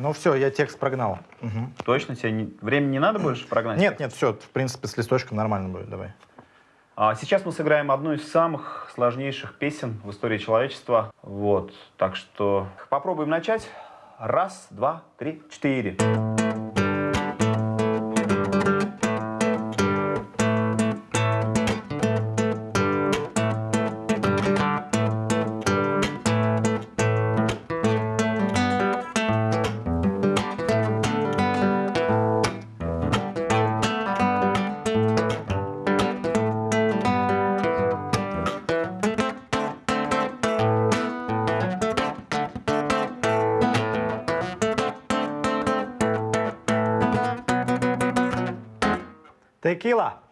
Ну все, я текст прогнал. Мгм. Точно? Тебе не- времени не надо больше прогнать? Нет, нет, все, в принципе, с листочком нормально будет, давай. А сейчас мы сыграем одну из самых сложнейших песен в истории человечества. Вот, так что попробуем начать. Раз, два, три, четыре. Текила.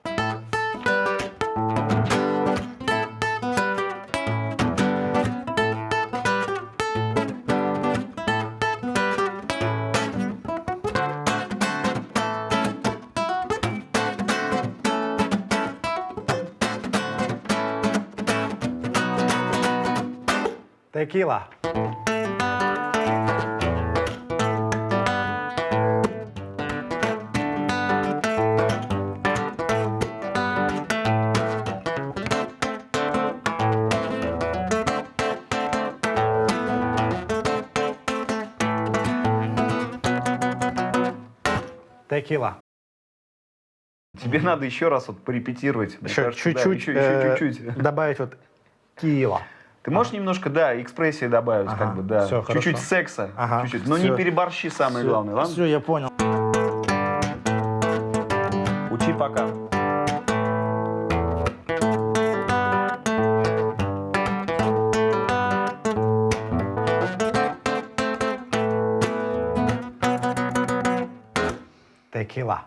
Текила. Текила. Тебе надо еще раз вот порепетировать. Чуть-чуть, э, чуть-чуть. добавить вот кила. Ты можешь немножко, да, экспрессии добавить, как бы, да. Чуть-чуть секса, Ага, чуть-чуть. Но не переборщи, самое главное, ладно? Все, я понял. Учи пока. Текила.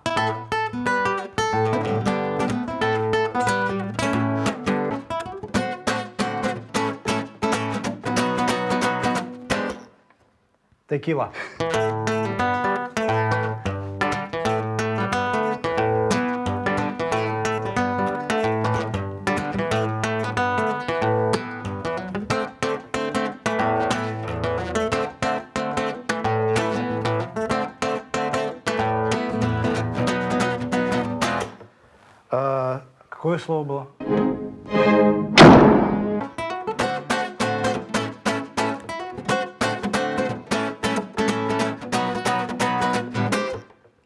Текила. Какое слово было?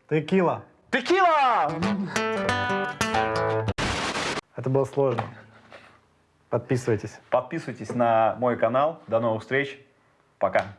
Текила. Текила! Это было сложно. Подписывайтесь. Подписывайтесь на мой канал. До новых встреч. Пока.